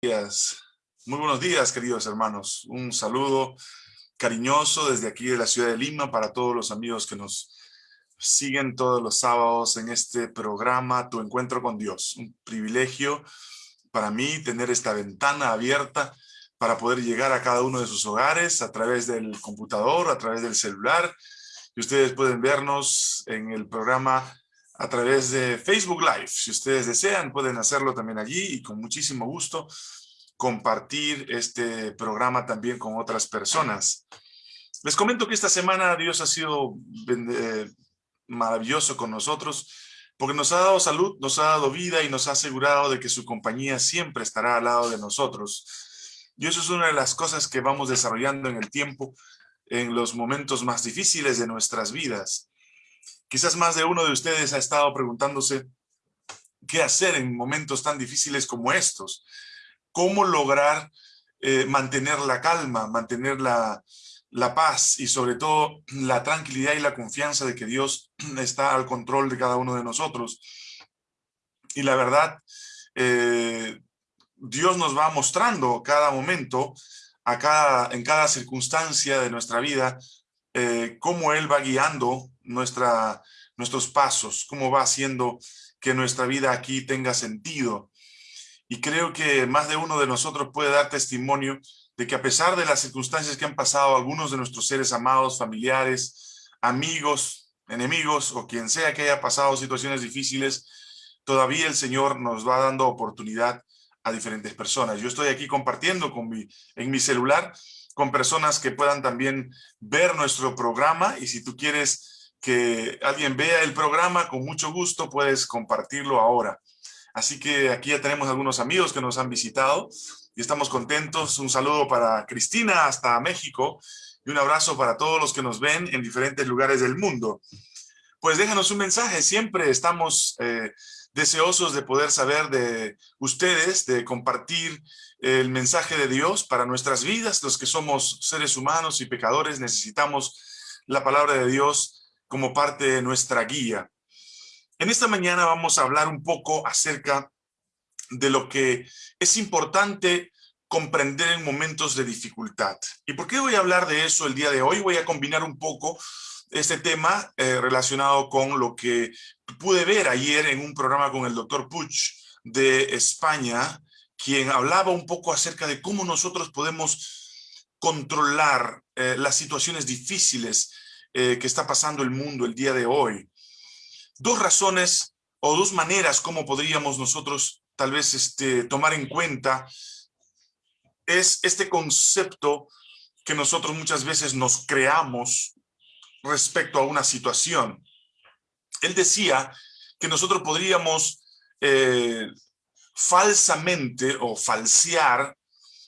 días. Muy buenos días, queridos hermanos. Un saludo cariñoso desde aquí de la ciudad de Lima para todos los amigos que nos siguen todos los sábados en este programa Tu Encuentro con Dios. Un privilegio para mí tener esta ventana abierta para poder llegar a cada uno de sus hogares a través del computador, a través del celular. Y ustedes pueden vernos en el programa a través de Facebook Live. Si ustedes desean, pueden hacerlo también allí y con muchísimo gusto compartir este programa también con otras personas. Les comento que esta semana Dios ha sido eh, maravilloso con nosotros porque nos ha dado salud, nos ha dado vida y nos ha asegurado de que su compañía siempre estará al lado de nosotros. Y eso es una de las cosas que vamos desarrollando en el tiempo, en los momentos más difíciles de nuestras vidas. Quizás más de uno de ustedes ha estado preguntándose qué hacer en momentos tan difíciles como estos. Cómo lograr eh, mantener la calma, mantener la, paz y sobre todo la tranquilidad y la confianza de que Dios está al control de cada uno de nosotros. Y la verdad, eh, Dios nos va mostrando cada momento, a cada, en cada circunstancia de nuestra vida, eh, cómo Él va guiando nuestra, nuestros pasos, cómo va haciendo que nuestra vida aquí tenga sentido. Y creo que más de uno de nosotros puede dar testimonio de que a pesar de las circunstancias que han pasado algunos de nuestros seres amados, familiares, amigos, enemigos o quien sea que haya pasado situaciones difíciles, todavía el Señor nos va dando oportunidad a diferentes personas. Yo estoy aquí compartiendo con mi, en mi celular con personas que puedan también ver nuestro programa y si tú quieres que alguien vea el programa, con mucho gusto puedes compartirlo ahora. Así que aquí ya tenemos algunos amigos que nos han visitado y estamos contentos. Un saludo para Cristina hasta México y un abrazo para todos los que nos ven en diferentes lugares del mundo. Pues déjanos un mensaje, siempre estamos eh, deseosos de poder saber de ustedes, de compartir el mensaje de Dios para nuestras vidas. Los que somos seres humanos y pecadores necesitamos la palabra de Dios como parte de nuestra guía. En esta mañana vamos a hablar un poco acerca de lo que es importante comprender en momentos de dificultad. ¿Y por qué voy a hablar de eso el día de hoy? Voy a combinar un poco este tema eh, relacionado con lo que pude ver ayer en un programa con el doctor Puch de España, quien hablaba un poco acerca de cómo nosotros podemos controlar eh, las situaciones difíciles eh, que está pasando el mundo el día de hoy. Dos razones o dos maneras cómo podríamos nosotros tal vez este, tomar en cuenta es este concepto que nosotros muchas veces nos creamos respecto a una situación. Él decía que nosotros podríamos eh, falsamente o falsear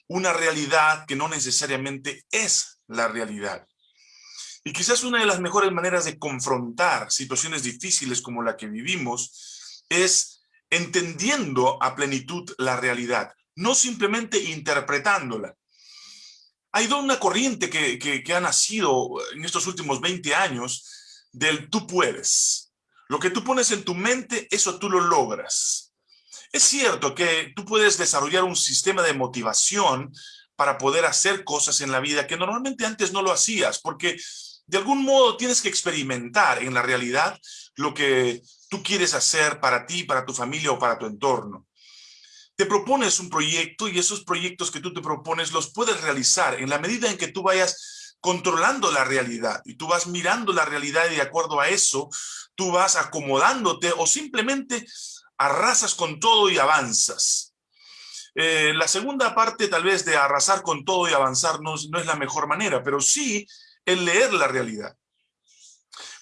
una realidad que no necesariamente es la realidad. Y quizás una de las mejores maneras de confrontar situaciones difíciles como la que vivimos es entendiendo a plenitud la realidad, no simplemente interpretándola. Hay una corriente que, que, ha nacido en estos últimos 20 años del tú puedes. Lo que tú pones en tu mente, eso tú lo logras. Es cierto que tú puedes desarrollar un sistema de motivación para poder hacer cosas en la vida que normalmente antes no lo hacías, porque de algún modo tienes que experimentar en la realidad lo que tú quieres hacer para ti, para tu familia o para tu entorno te propones un proyecto y esos proyectos que tú te propones los puedes realizar en la medida en que tú vayas controlando la realidad y tú vas mirando la realidad y de acuerdo a eso tú vas acomodándote o simplemente arrasas con todo y avanzas. Eh, la segunda parte tal vez de arrasar con todo y avanzar no, no es la mejor manera, pero sí el leer la realidad.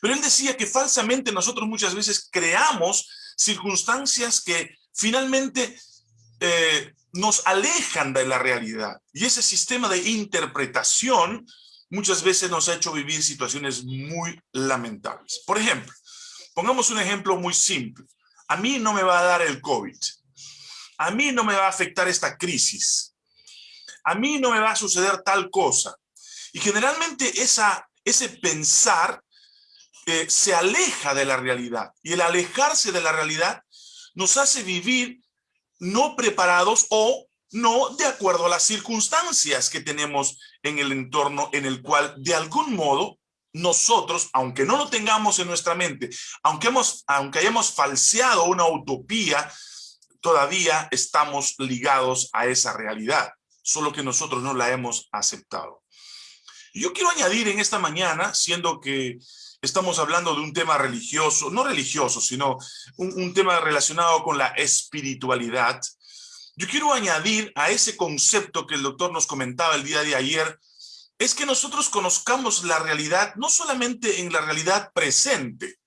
Pero él decía que falsamente nosotros muchas veces creamos circunstancias que finalmente eh, nos alejan de la realidad. Y ese sistema de interpretación muchas veces nos ha hecho vivir situaciones muy lamentables. Por ejemplo, pongamos un ejemplo muy simple. A mí no me va a dar el COVID. A mí no me va a afectar esta crisis. A mí no me va a suceder tal cosa. Y generalmente esa, ese pensar eh, se aleja de la realidad. Y el alejarse de la realidad nos hace vivir no preparados o no de acuerdo a las circunstancias que tenemos en el entorno en el cual de algún modo nosotros, aunque no lo tengamos en nuestra mente, aunque, hemos, aunque hayamos falseado una utopía, todavía estamos ligados a esa realidad, solo que nosotros no la hemos aceptado. Yo quiero añadir en esta mañana, siendo que estamos hablando de un tema religioso, no religioso, sino un, tema relacionado con la espiritualidad, yo quiero añadir a ese concepto que el doctor nos comentaba el día de ayer, es que nosotros conozcamos la realidad, no solamente en la realidad presente,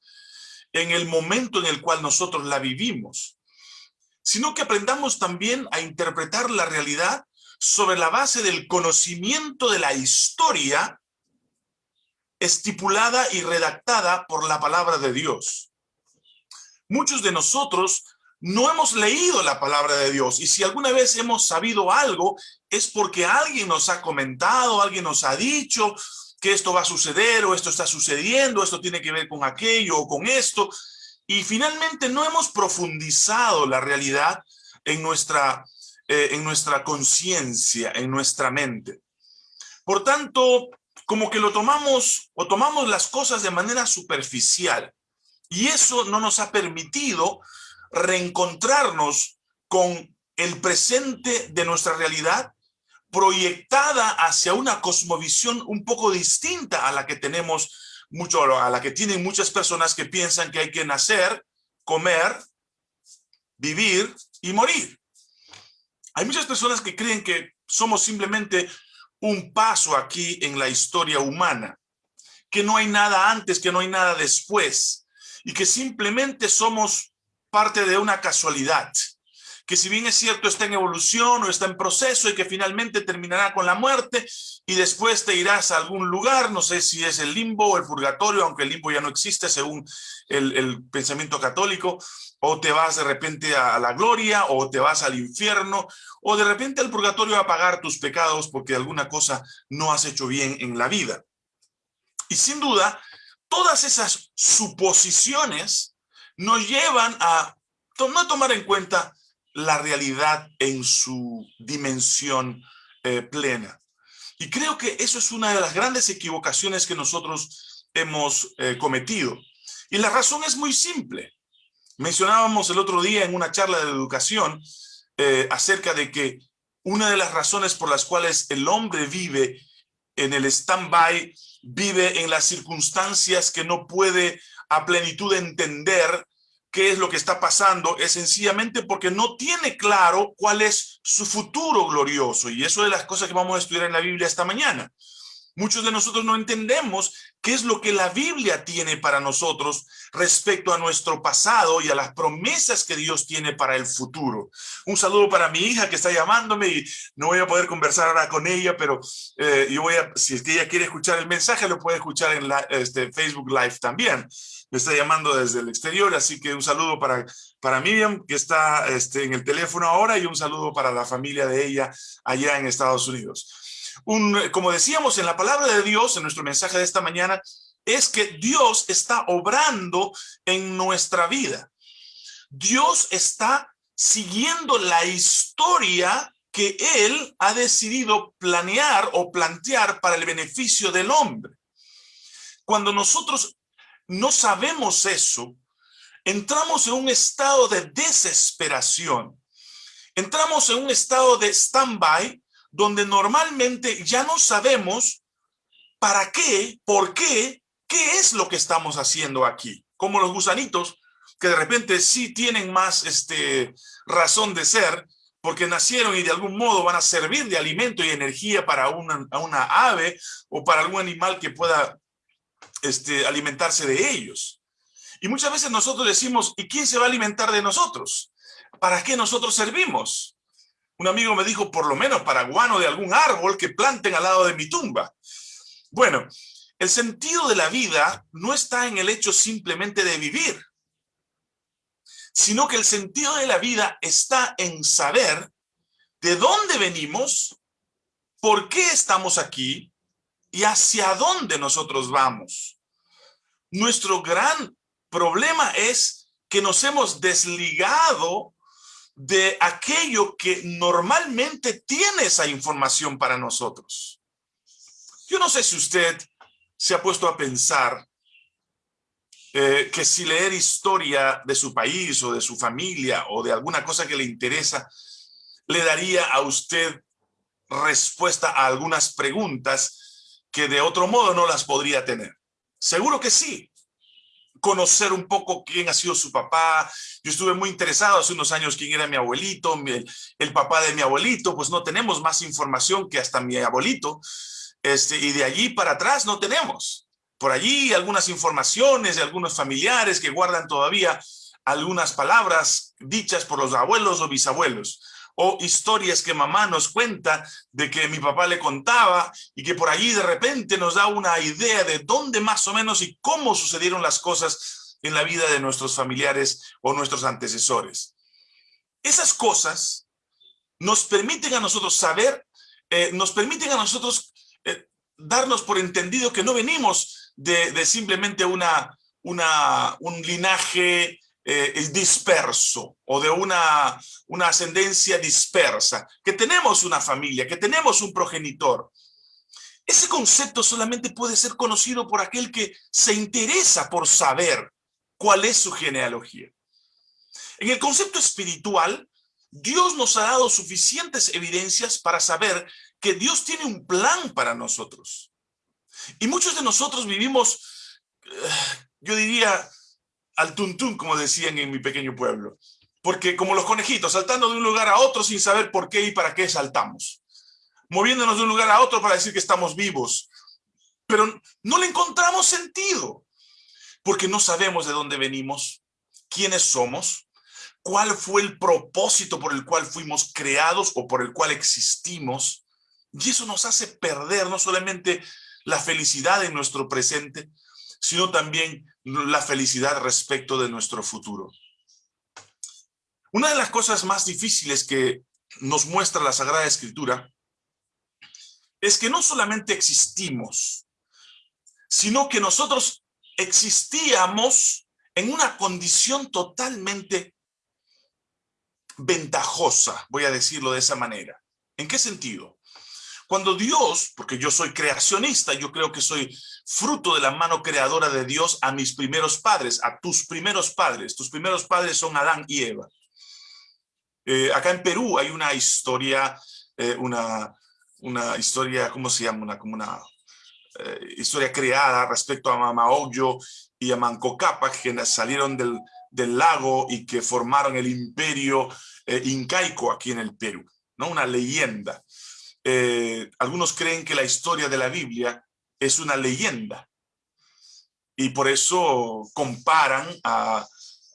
en el momento en el cual nosotros la vivimos, sino que aprendamos también a interpretar la realidad sobre la base del conocimiento de la historia estipulada y redactada por la palabra de Dios. Muchos de nosotros no hemos leído la palabra de Dios y si alguna vez hemos sabido algo es porque alguien nos ha comentado, alguien nos ha dicho que esto va a suceder o esto está sucediendo, esto tiene que ver con aquello o con esto y finalmente no hemos profundizado la realidad en nuestra, eh, en nuestra conciencia, en nuestra mente. Por tanto, como que lo tomamos o tomamos las cosas de manera superficial y eso no nos ha permitido reencontrarnos con el presente de nuestra realidad proyectada hacia una cosmovisión un poco distinta a la que tenemos mucho, a la que tienen muchas personas que piensan que hay que nacer, comer, vivir y morir. Hay muchas personas que creen que somos simplemente un paso aquí en la historia humana, que no hay nada antes, que no hay nada después, y que simplemente somos parte de una casualidad, que si bien es cierto está en evolución o está en proceso y que finalmente terminará con la muerte y después te irás a algún lugar, no sé si es el limbo o el purgatorio, aunque el limbo ya no existe según el, pensamiento católico, o te vas de repente a la gloria, o te vas al infierno, o de repente al purgatorio a pagar tus pecados porque alguna cosa no has hecho bien en la vida. Y sin duda, todas esas suposiciones nos llevan a no tomar en cuenta la realidad en su dimensión eh, plena. Y creo que eso es una de las grandes equivocaciones que nosotros hemos eh, cometido. Y la razón es muy simple. Mencionábamos el otro día en una charla de educación eh, acerca de que una de las razones por las cuales el hombre vive en el stand-by, vive en las circunstancias que no puede a plenitud entender qué es lo que está pasando es sencillamente porque no tiene claro cuál es su futuro glorioso. Y eso es las cosas que vamos a estudiar en la Biblia esta mañana. Muchos de nosotros no entendemos qué es lo que la Biblia tiene para nosotros respecto a nuestro pasado y a las promesas que Dios tiene para el futuro. Un saludo para mi hija que está llamándome y no voy a poder conversar ahora con ella, pero eh, yo voy a, si ella quiere escuchar el mensaje, lo puede escuchar en este, Facebook Live también me está llamando desde el exterior, así que un saludo para, para Miriam, que está este, en el teléfono ahora, y un saludo para la familia de ella allá en Estados Unidos. Como decíamos en la palabra de Dios, en nuestro mensaje de esta mañana, es que Dios está obrando en nuestra vida. Dios está siguiendo la historia que Él ha decidido planear o plantear para el beneficio del hombre. Cuando nosotros no sabemos eso, entramos en un estado de desesperación. Entramos en un estado de stand-by donde normalmente ya no sabemos para qué, por qué, qué es lo que estamos haciendo aquí. Como los gusanitos que de repente sí tienen más este, razón de ser porque nacieron y de algún modo van a servir de alimento y energía para una, ave o para algún animal que pueda este, alimentarse de ellos. Y muchas veces nosotros decimos, ¿y quién se va a alimentar de nosotros? ¿Para qué nosotros servimos? Un amigo me dijo, por lo menos para guano de algún árbol que planten al lado de mi tumba. Bueno, el sentido de la vida no está en el hecho simplemente de vivir, sino que el sentido de la vida está en saber de dónde venimos, por qué estamos aquí y hacia dónde nosotros vamos. Nuestro gran problema es que nos hemos desligado de aquello que normalmente tiene esa información para nosotros. Yo no sé si usted se ha puesto a pensar eh, que si leer historia de su país o de su familia o de alguna cosa que le interesa, le daría a usted respuesta a algunas preguntas que de otro modo no las podría tener. Seguro que sí. Conocer un poco quién ha sido su papá. Yo estuve muy interesado hace unos años quién era mi abuelito, el, papá de mi abuelito, pues no tenemos más información que hasta mi abuelito. Este, y de allí para atrás no tenemos por allí algunas informaciones de algunos familiares que guardan todavía algunas palabras dichas por los abuelos o bisabuelos o historias que mamá nos cuenta de que mi papá le contaba y que por allí de repente nos da una idea de dónde más o menos y cómo sucedieron las cosas en la vida de nuestros familiares o nuestros antecesores. Esas cosas nos permiten a nosotros saber, eh, nos permiten a nosotros eh, darnos por entendido que no venimos de, simplemente una, una, un linaje eh, disperso o de una, una ascendencia dispersa, que tenemos una familia, que tenemos un progenitor. Ese concepto solamente puede ser conocido por aquel que se interesa por saber cuál es su genealogía. En el concepto espiritual, Dios nos ha dado suficientes evidencias para saber que Dios tiene un plan para nosotros. Y muchos de nosotros vivimos, eh, yo diría, al tuntún, como decían en mi pequeño pueblo. Porque como los conejitos, saltando de un lugar a otro sin saber por qué y para qué saltamos. Moviéndonos de un lugar a otro para decir que estamos vivos. Pero no le encontramos sentido. Porque no sabemos de dónde venimos, quiénes somos, cuál fue el propósito por el cual fuimos creados o por el cual existimos. Y eso nos hace perder no solamente la felicidad en nuestro presente, sino también la felicidad respecto de nuestro futuro. Una de las cosas más difíciles que nos muestra la Sagrada Escritura es que no solamente existimos, sino que nosotros existíamos en una condición totalmente ventajosa, voy a decirlo de esa manera. ¿En qué sentido? Cuando Dios, porque yo soy creacionista, yo creo que soy fruto de la mano creadora de Dios a mis primeros padres, a tus primeros padres. Tus primeros padres son Adán y Eva. Eh, acá en Perú hay una historia, eh, una, una historia, ¿cómo se llama? Una, como una eh, historia creada respecto a Mamaoyo y a Mancocapa, que salieron del, del lago y que formaron el imperio incaico aquí en el Perú, ¿no? Una leyenda. Algunos creen que la historia de la Biblia es una leyenda y por eso comparan a,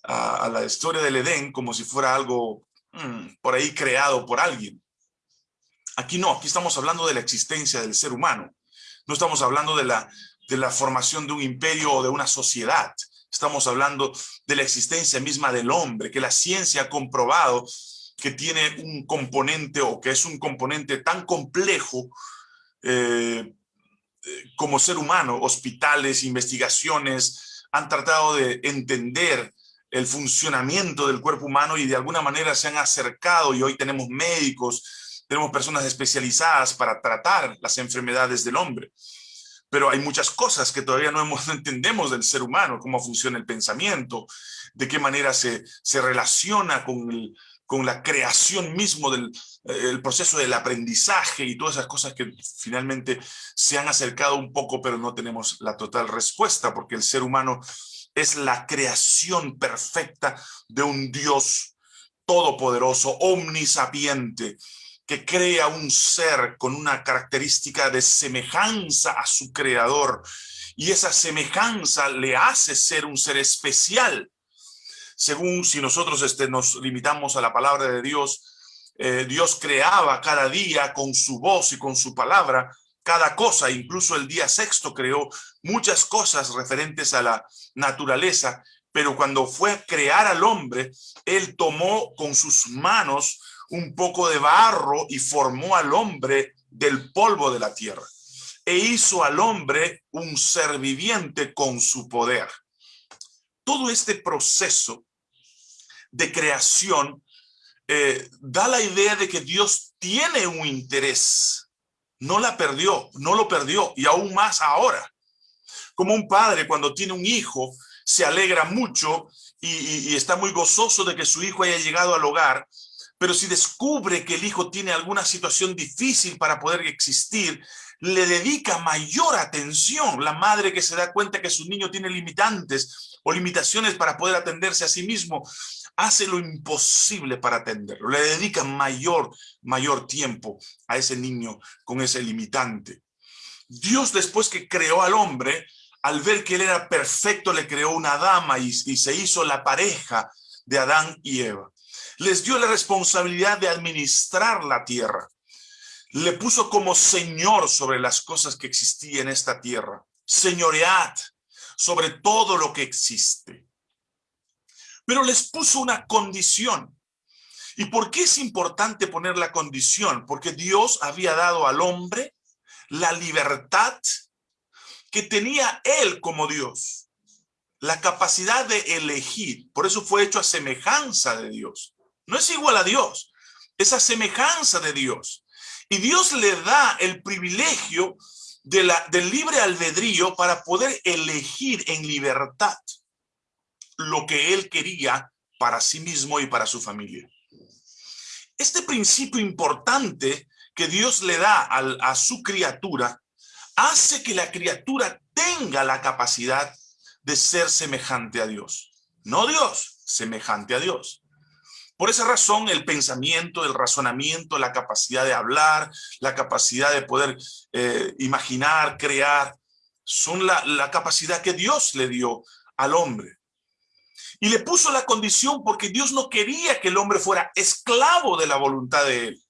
la historia del Edén como si fuera algo mm, por ahí creado por alguien. Aquí no, aquí estamos hablando de la existencia del ser humano. No estamos hablando de la, de la formación de un imperio o de una sociedad. Estamos hablando de la existencia misma del hombre, que la ciencia ha comprobado que tiene un componente o que es un componente tan complejo eh, eh, como ser humano, hospitales, investigaciones, han tratado de entender el funcionamiento del cuerpo humano y de alguna manera se han acercado y hoy tenemos médicos, tenemos personas especializadas para tratar las enfermedades del hombre. Pero hay muchas cosas que todavía no, entendemos del ser humano, cómo funciona el pensamiento, de qué manera se, se relaciona con el, con la creación mismo del eh, el proceso del aprendizaje y todas esas cosas que finalmente se han acercado un poco, pero no tenemos la total respuesta, porque el ser humano es la creación perfecta de un Dios todopoderoso, omnisapiente, que crea un ser con una característica de semejanza a su creador, y esa semejanza le hace ser un ser especial, según si nosotros este, nos limitamos a la palabra de Dios, eh, Dios creaba cada día con su voz y con su palabra cada cosa, incluso el día sexto creó muchas cosas referentes a la naturaleza, pero cuando fue a crear al hombre, él tomó con sus manos un poco de barro y formó al hombre del polvo de la tierra e hizo al hombre un ser viviente con su poder. Todo este proceso de creación eh, da la idea de que Dios tiene un interés. No la perdió, no lo perdió y aún más ahora. Como un padre cuando tiene un hijo, se alegra mucho y, está muy gozoso de que su hijo haya llegado al hogar, pero si descubre que el hijo tiene alguna situación difícil para poder existir, le dedica mayor atención. La madre que se da cuenta que su niño tiene limitantes o limitaciones para poder atenderse a sí mismo, hace lo imposible para atenderlo. Le dedica mayor, mayor tiempo a ese niño con ese limitante. Dios después que creó al hombre, al ver que él era perfecto, le creó una dama y, se hizo la pareja de Adán y Eva. Les dio la responsabilidad de administrar la tierra. Le puso como señor sobre las cosas que existían en esta tierra. Señoread sobre todo lo que existe. Pero les puso una condición. ¿Y por qué es importante poner la condición? Porque Dios había dado al hombre la libertad que tenía él como Dios, la capacidad de elegir. Por eso fue hecho a semejanza de Dios. No es igual a Dios, es a semejanza de Dios. Y Dios le da el privilegio de la, del libre albedrío para poder elegir en libertad lo que él quería para sí mismo y para su familia. Este principio importante que Dios le da a su criatura hace que la criatura tenga la capacidad de ser semejante a Dios. No Dios, semejante a Dios. Por esa razón, el pensamiento, el razonamiento, la capacidad de hablar, la capacidad de poder eh, imaginar, crear, son la, la capacidad que Dios le dio al hombre. Y le puso la condición porque Dios no quería que el hombre fuera esclavo de la voluntad de él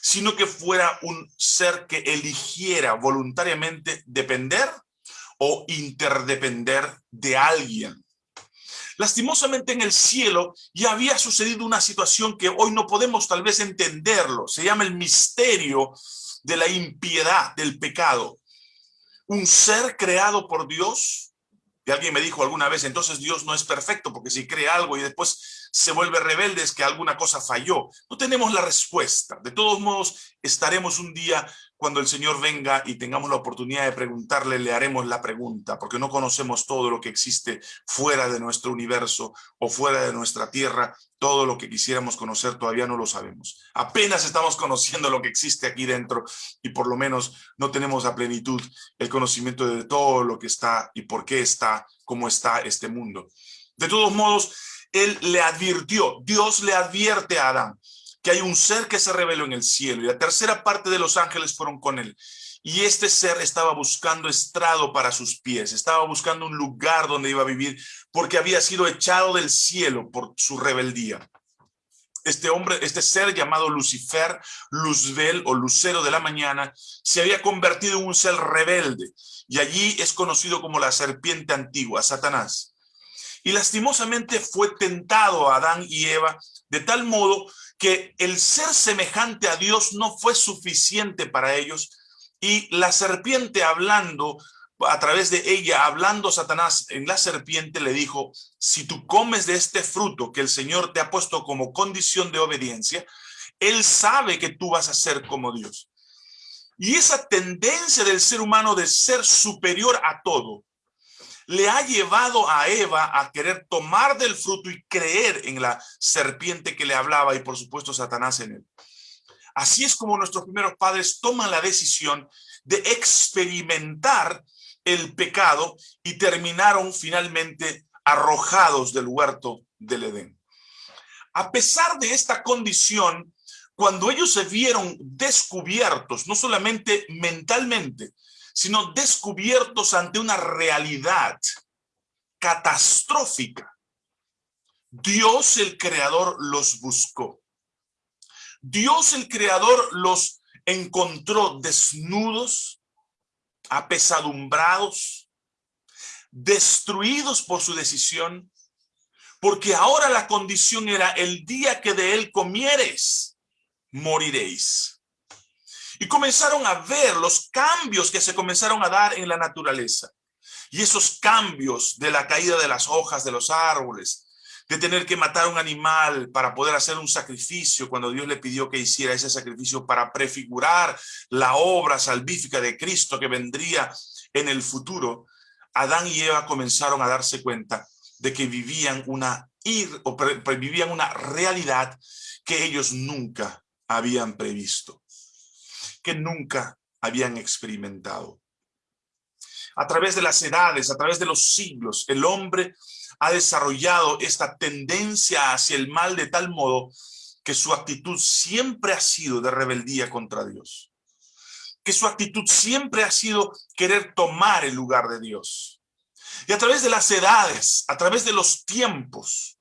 sino que fuera un ser que eligiera voluntariamente depender o interdepender de alguien. Lastimosamente en el cielo ya había sucedido una situación que hoy no podemos tal vez entenderlo. Se llama el misterio de la impiedad, del pecado. Un ser creado por Dios. Alguien me dijo alguna vez, entonces Dios no es perfecto, porque si crea algo y después se vuelve rebelde es que alguna cosa falló. No tenemos la respuesta. De todos modos, estaremos un día cuando el Señor venga y tengamos la oportunidad de preguntarle, le haremos la pregunta, porque no conocemos todo lo que existe fuera de nuestro universo o fuera de nuestra tierra. Todo lo que quisiéramos conocer todavía no lo sabemos. Apenas estamos conociendo lo que existe aquí dentro y por lo menos no tenemos a plenitud el conocimiento de todo lo que está y por qué está, cómo está este mundo. De todos modos, él le advirtió, Dios le advierte a Adán que hay un ser que se reveló en el cielo y la tercera parte de los ángeles fueron con él. Y este ser estaba buscando estrado para sus pies, estaba buscando un lugar donde iba a vivir porque había sido echado del cielo por su rebeldía. Este hombre, este ser llamado Lucifer, Luzbel o Lucero de la mañana, se había convertido en un ser rebelde y allí es conocido como la serpiente antigua, Satanás y lastimosamente fue tentado a Adán y Eva de tal modo que el ser semejante a Dios no fue suficiente para ellos y la serpiente hablando a través de ella, hablando Satanás en la serpiente le dijo, si tú comes de este fruto que el Señor te ha puesto como condición de obediencia, Él sabe que tú vas a ser como Dios. Y esa tendencia del ser humano de ser superior a todo, le ha llevado a Eva a querer tomar del fruto y creer en la serpiente que le hablaba y por supuesto Satanás en él. Así es como nuestros primeros padres toman la decisión de experimentar el pecado y terminaron finalmente arrojados del huerto del Edén. A pesar de esta condición, cuando ellos se vieron descubiertos, no solamente mentalmente, sino descubiertos ante una realidad catastrófica. Dios el creador los buscó. Dios el creador los encontró desnudos, apesadumbrados, destruidos por su decisión, porque ahora la condición era el día que de él comieres, moriréis. Y comenzaron a ver los cambios que se comenzaron a dar en la naturaleza. Y esos cambios de la caída de las hojas de los árboles, de tener que matar un animal para poder hacer un sacrificio cuando Dios le pidió que hiciera ese sacrificio para prefigurar la obra salvífica de Cristo que vendría en el futuro, Adán y Eva comenzaron a darse cuenta de que vivían una, ir, o vivían una realidad que ellos nunca habían previsto, que nunca habían experimentado. A través de las edades, a través de los siglos, el hombre ha desarrollado esta tendencia hacia el mal de tal modo que su actitud siempre ha sido de rebeldía contra Dios. Que su actitud siempre ha sido querer tomar el lugar de Dios. Y a través de las edades, a través de los tiempos,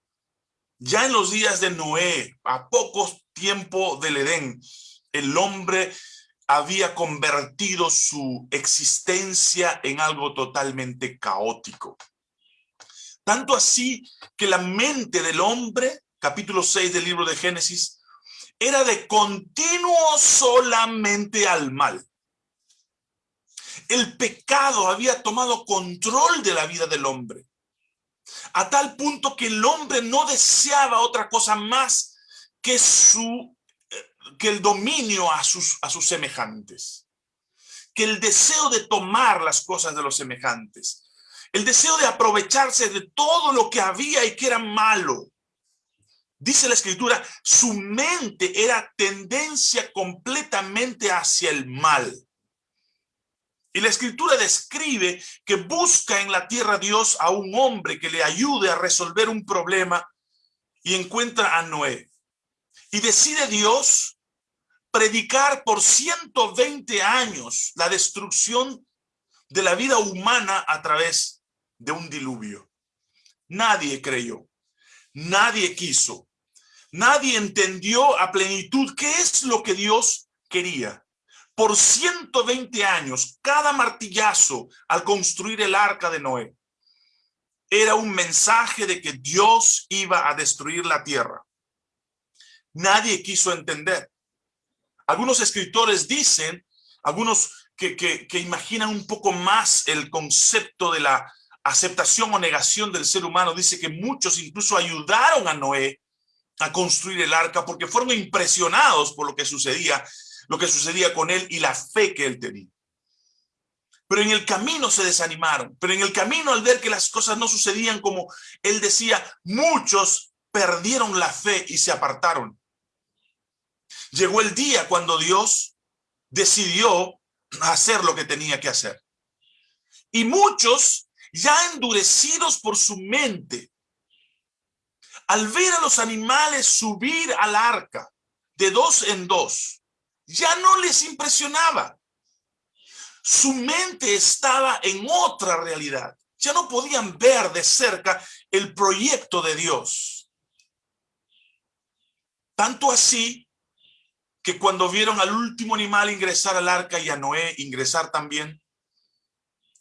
ya en los días de Noé, a pocos tiempo del Edén, el hombre había convertido su existencia en algo totalmente caótico. Tanto así que la mente del hombre, capítulo 6 del libro de Génesis, era de continuo solamente al mal. El pecado había tomado control de la vida del hombre, a tal punto que el hombre no deseaba otra cosa más que, su, que el dominio a sus, a sus semejantes, que el deseo de tomar las cosas de los semejantes, el deseo de aprovecharse de todo lo que había y que era malo. Dice la escritura, su mente era tendencia completamente hacia el mal. Y la escritura describe que busca en la tierra Dios a un hombre que le ayude a resolver un problema y encuentra a Noé. Y decide Dios predicar por 120 años la destrucción de la vida humana a través de un diluvio. Nadie creyó, nadie quiso, nadie entendió a plenitud qué es lo que Dios quería. Por 120 años, cada martillazo al construir el arca de Noé era un mensaje de que Dios iba a destruir la tierra. Nadie quiso entender. Algunos escritores dicen, algunos que, que imaginan un poco más el concepto de la, aceptación o negación del ser humano, dice que muchos incluso ayudaron a Noé a construir el arca porque fueron impresionados por lo que sucedía, lo que sucedía con él y la fe que él tenía. Pero en el camino se desanimaron, pero en el camino al ver que las cosas no sucedían como él decía, muchos perdieron la fe y se apartaron. Llegó el día cuando Dios decidió hacer lo que tenía que hacer. Y muchos ya endurecidos por su mente, al ver a los animales subir al arca de dos en dos, ya no les impresionaba. Su mente estaba en otra realidad. Ya no podían ver de cerca el proyecto de Dios. Tanto así que cuando vieron al último animal ingresar al arca y a Noé ingresar también,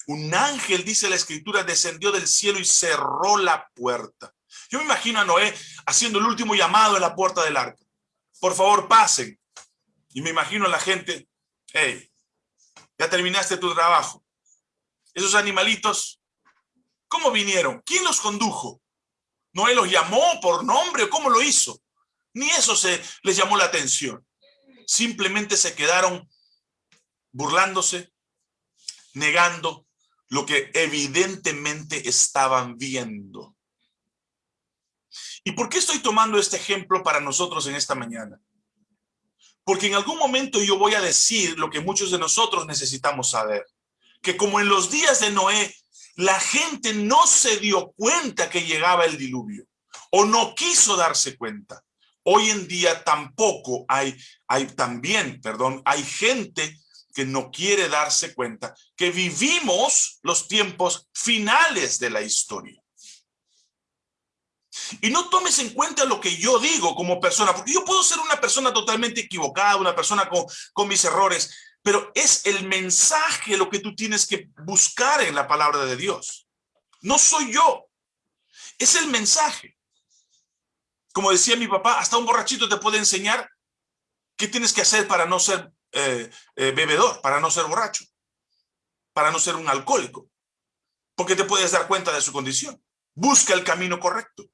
un ángel, dice la escritura, descendió del cielo y cerró la puerta. Yo me imagino a Noé haciendo el último llamado en la puerta del arca. Por favor, pasen. Y me imagino a la gente, hey, ya terminaste tu trabajo. Esos animalitos, ¿cómo vinieron? ¿Quién los condujo? ¿Noé los llamó por nombre cómo lo hizo? Ni eso se les llamó la atención. Simplemente se quedaron burlándose, negando, lo que evidentemente estaban viendo. ¿Y por qué estoy tomando este ejemplo para nosotros en esta mañana? Porque en algún momento yo voy a decir lo que muchos de nosotros necesitamos saber. Que como en los días de Noé, la gente no se dio cuenta que llegaba el diluvio o no quiso darse cuenta. Hoy en día tampoco hay, hay también, perdón, hay gente que no quiere darse cuenta que vivimos los tiempos finales de la historia. Y no tomes en cuenta lo que yo digo como persona, porque yo puedo ser una persona totalmente equivocada, una persona con, con mis errores, pero es el mensaje lo que tú tienes que buscar en la palabra de Dios. No soy yo, es el mensaje. Como decía mi papá, hasta un borrachito te puede enseñar qué tienes que hacer para no ser eh, eh, bebedor, para no ser borracho, para no ser un alcohólico, porque te puedes dar cuenta de su condición. Busca el camino correcto.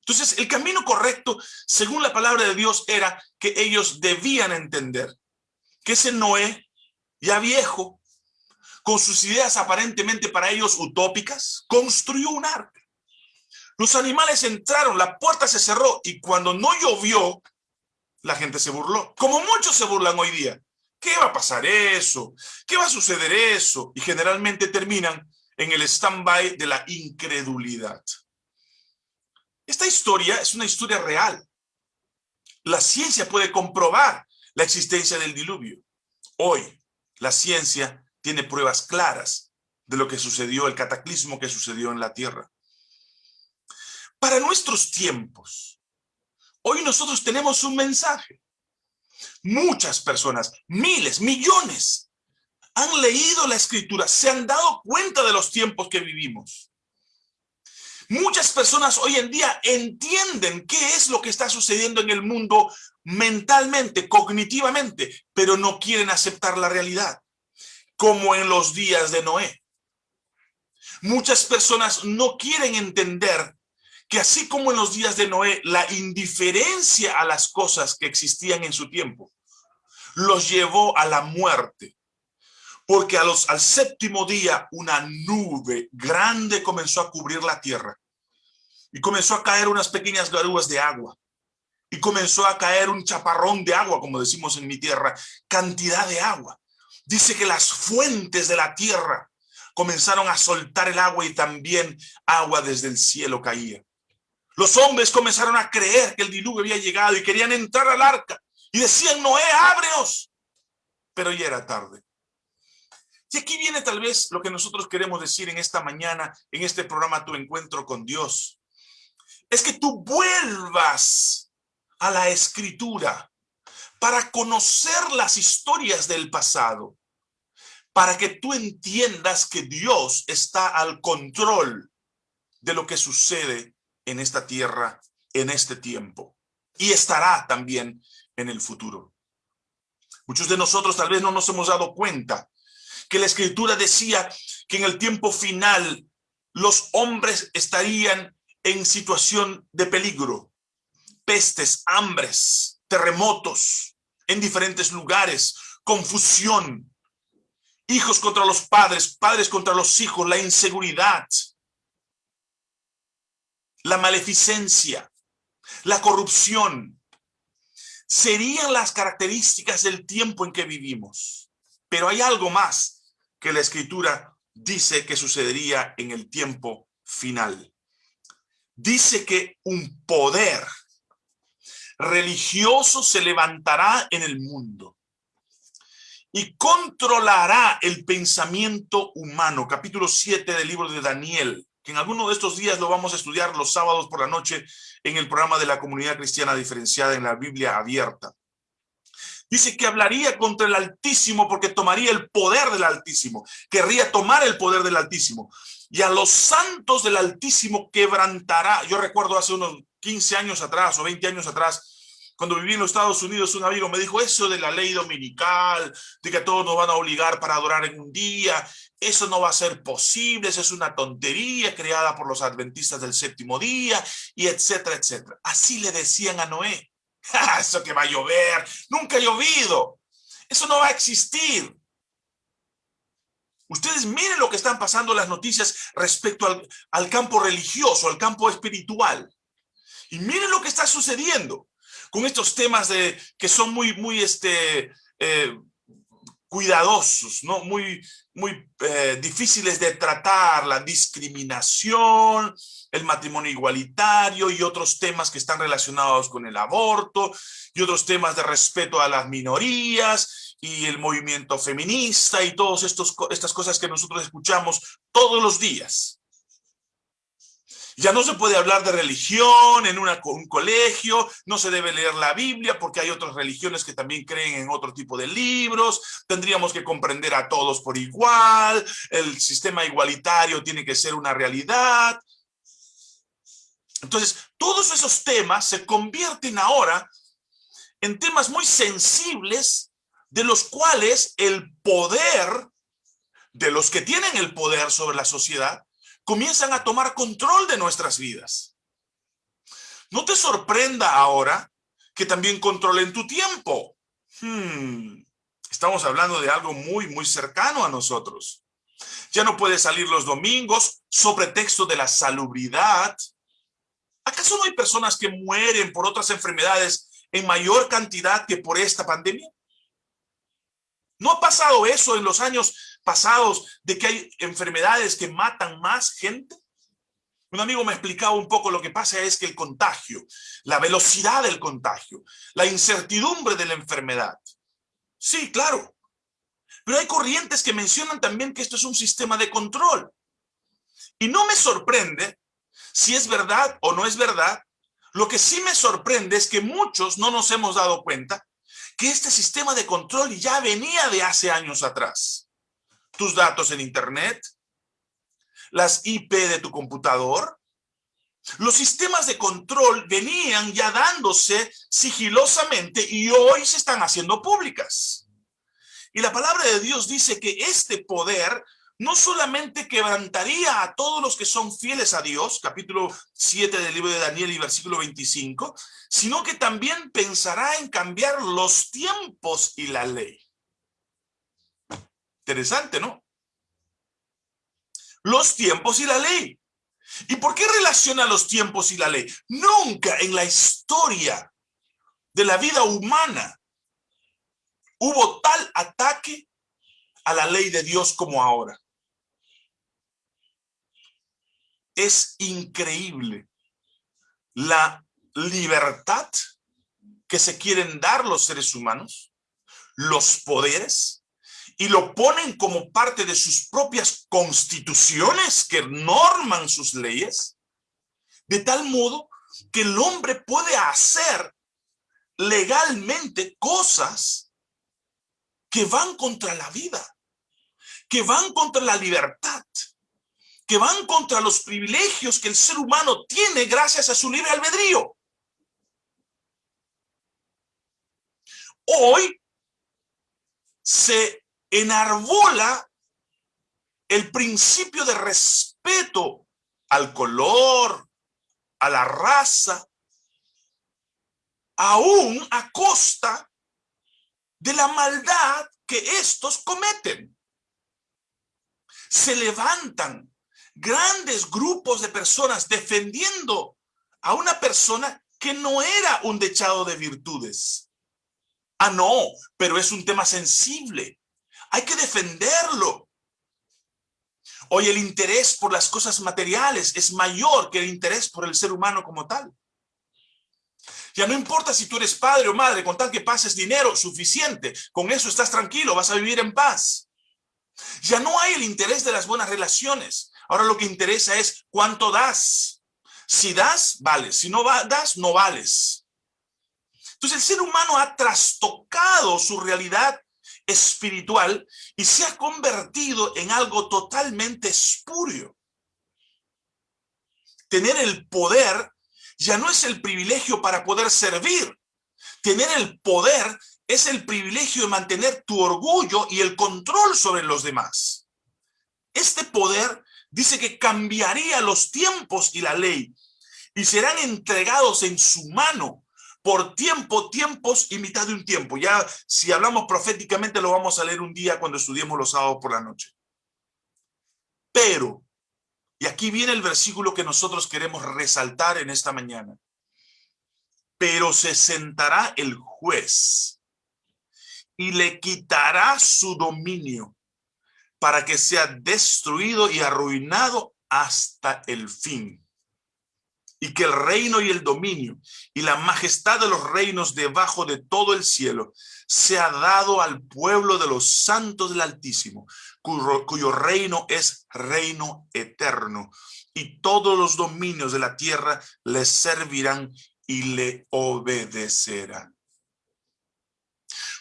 Entonces, el camino correcto, según la palabra de Dios, era que ellos debían entender que ese Noé, ya viejo, con sus ideas aparentemente para ellos utópicas, construyó un arca. Los animales entraron, la puerta se cerró y cuando no llovió, la gente se burló. Como muchos se burlan hoy día. ¿Qué va a pasar eso? ¿Qué va a suceder eso? Y generalmente terminan en el stand-by de la incredulidad. Esta historia es una historia real. La ciencia puede comprobar la existencia del diluvio. Hoy, la ciencia tiene pruebas claras de lo que sucedió, el cataclismo que sucedió en la Tierra. Para nuestros tiempos, hoy nosotros tenemos un mensaje. Muchas personas, miles, millones, han leído la Escritura, se han dado cuenta de los tiempos que vivimos. Muchas personas hoy en día entienden qué es lo que está sucediendo en el mundo mentalmente, cognitivamente, pero no quieren aceptar la realidad, como en los días de Noé. Muchas personas no quieren entender que así como en los días de Noé, la indiferencia a las cosas que existían en su tiempo los llevó a la muerte. Porque a los, al séptimo día una nube grande comenzó a cubrir la tierra y comenzó a caer unas pequeñas garúas de agua y comenzó a caer un chaparrón de agua, como decimos en mi tierra, cantidad de agua. Dice que las fuentes de la tierra comenzaron a soltar el agua y también agua desde el cielo caía. Los hombres comenzaron a creer que el diluvio había llegado y querían entrar al arca y decían, Noé, ábrenos. Pero ya era tarde. Y aquí viene tal vez lo que nosotros queremos decir en esta mañana, en este programa Tu Encuentro con Dios. Es que tú vuelvas a la escritura para conocer las historias del pasado, para que tú entiendas que Dios está al control de lo que sucede en esta tierra, en este tiempo, y estará también en el futuro. Muchos de nosotros tal vez no nos hemos dado cuenta que la escritura decía que en el tiempo final los hombres estarían en situación de peligro, pestes, hambres, terremotos en diferentes lugares, confusión, hijos contra los padres, padres contra los hijos, la inseguridad, la maleficencia, la corrupción, serían las características del tiempo en que vivimos. Pero hay algo más que la escritura dice que sucedería en el tiempo final. Dice que un poder religioso se levantará en el mundo y controlará el pensamiento humano. Capítulo 7 del libro de Daniel, que en alguno de estos días lo vamos a estudiar los sábados por la noche en el programa de la comunidad cristiana diferenciada en la Biblia abierta. Dice que hablaría contra el Altísimo porque tomaría el poder del Altísimo. Querría tomar el poder del Altísimo. Y a los santos del Altísimo quebrantará. Yo recuerdo hace unos 15 años atrás o 20 años atrás, cuando viví en los Estados Unidos, un amigo me dijo eso de la ley dominical, de que todos nos van a obligar para adorar en un día. Eso no va a ser posible, eso es una tontería creada por los adventistas del séptimo día, y etcétera, etcétera. Así le decían a Noé. Eso que va a llover, nunca ha llovido. Eso no va a existir. Ustedes miren lo que están pasando las noticias respecto al, al, campo religioso, al campo espiritual. Y miren lo que está sucediendo con estos temas de, que son muy, muy este, eh, cuidadosos, ¿no? muy, muy eh, difíciles de tratar, la discriminación, el matrimonio igualitario y otros temas que están relacionados con el aborto y otros temas de respeto a las minorías y el movimiento feminista y todas estas cosas que nosotros escuchamos todos los días. Ya no se puede hablar de religión en un colegio, no se debe leer la Biblia porque hay otras religiones que también creen en otro tipo de libros, tendríamos que comprender a todos por igual, el sistema igualitario tiene que ser una realidad. Entonces, todos esos temas se convierten ahora en temas muy sensibles de los cuales el poder de los que tienen el poder sobre la sociedad comienzan a tomar control de nuestras vidas. No te sorprenda ahora que también controlen tu tiempo. Hmm, estamos hablando de algo muy, muy cercano a nosotros. Ya no puedes salir los domingos sobre texto de la salubridad. ¿Acaso no hay personas que mueren por otras enfermedades en mayor cantidad que por esta pandemia? ¿No ha pasado eso en los años pasados de que hay enfermedades que matan más gente? Un amigo me explicaba un poco lo que pasa es que el contagio, la velocidad del contagio, la incertidumbre de la enfermedad. Sí, claro. Pero hay corrientes que mencionan también que esto es un sistema de control. Y no me sorprende si es verdad o no es verdad. Lo que sí me sorprende es que muchos no nos hemos dado cuenta que este sistema de control ya venía de hace años atrás. Tus datos en internet, las IP de tu computador. Los sistemas de control venían ya dándose sigilosamente y hoy se están haciendo públicas. Y la palabra de Dios dice que este poder no solamente quebrantaría a todos los que son fieles a Dios, capítulo 7 del libro de Daniel y versículo 25, sino que también pensará en cambiar los tiempos y la ley. Interesante, ¿no? los tiempos y la ley. ¿Y por qué relaciona los tiempos y la ley? Nunca en la historia de la vida humana hubo tal ataque a la ley de Dios como ahora. Es increíble la libertad que se quieren dar los seres humanos, los poderes, y lo ponen como parte de sus propias constituciones que norman sus leyes, de tal modo que el hombre puede hacer legalmente cosas que van contra la vida, que van contra la libertad, que van contra los privilegios que el ser humano tiene gracias a su libre albedrío. Hoy se enarbola el principio de respeto al color, a la raza, aún a costa de la maldad que estos cometen. Se levantan grandes grupos de personas defendiendo a una persona que no era un dechado de virtudes. Ah, no, pero es un tema sensible. Hay que defenderlo. Hoy el interés por las cosas materiales es mayor que el interés por el ser humano como tal. Ya no importa si tú eres padre o madre, con tal que pases dinero suficiente, con eso estás tranquilo, vas a vivir en paz. Ya no hay el interés de las buenas relaciones. Ahora lo que interesa es cuánto das. Si das, vales. Si no das, no vales. Entonces el ser humano ha trastocado su realidad espiritual y se ha convertido en algo totalmente espurio. Tener el poder ya no es el privilegio para poder servir. Tener el poder es el privilegio de mantener tu orgullo y el control sobre los demás. Este poder dice que cambiaría los tiempos y la ley y serán entregados en su mano por tiempo, tiempos y mitad de un tiempo. Ya si hablamos proféticamente lo vamos a leer un día cuando estudiemos los sábados por la noche. Pero, y aquí viene el versículo que nosotros queremos resaltar en esta mañana. Pero se sentará el juez y le quitará su dominio para que sea destruido y arruinado hasta el fin. Y que el reino y el dominio y la majestad de los reinos debajo de todo el cielo sea dado al pueblo de los santos del Altísimo, cuyo, reino es reino eterno, y todos los dominios de la tierra le servirán y le obedecerán.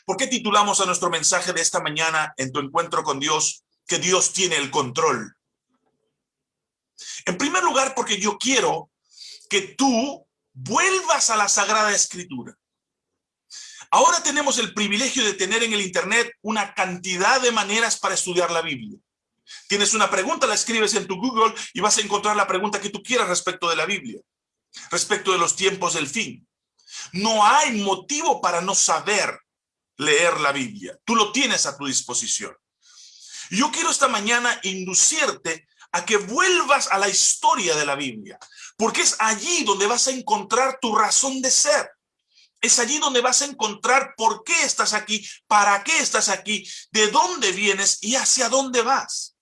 ¿Por qué titulamos a nuestro mensaje de esta mañana en tu encuentro con Dios que Dios tiene el control? En primer lugar, porque yo quiero que tú vuelvas a la Sagrada Escritura. Ahora tenemos el privilegio de tener en el Internet una cantidad de maneras para estudiar la Biblia. Tienes una pregunta, la escribes en tu Google y vas a encontrar la pregunta que tú quieras respecto de la Biblia. respecto de los tiempos del fin. No hay motivo para no saber leer la Biblia. Tú lo tienes a tu disposición. Yo quiero esta mañana inducirte a que vuelvas a la historia de la Biblia, porque es allí donde vas a encontrar tu razón de ser. Es allí donde vas a encontrar por qué estás aquí, para qué estás aquí, de dónde vienes y hacia dónde vas.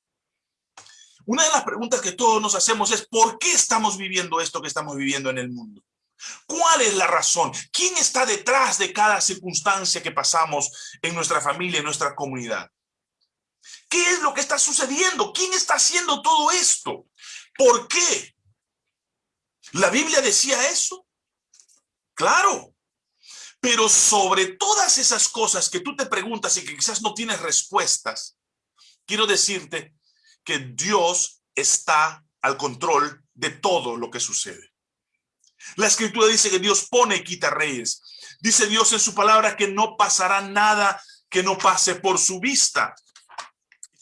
Una de las preguntas que todos nos hacemos es ¿por qué estamos viviendo esto que estamos viviendo en el mundo? ¿Cuál es la razón? ¿Quién está detrás de cada circunstancia que pasamos en nuestra familia, en nuestra comunidad? ¿Qué es lo que está sucediendo? ¿Quién está haciendo todo esto? ¿Por qué? ¿La Biblia decía eso? Claro. Pero sobre todas esas cosas que tú te preguntas y que quizás no tienes respuestas, quiero decirte que Dios está al control de todo lo que sucede. La escritura dice que Dios pone y quita reyes. Dice Dios en su palabra que no pasará nada que no pase por su vista.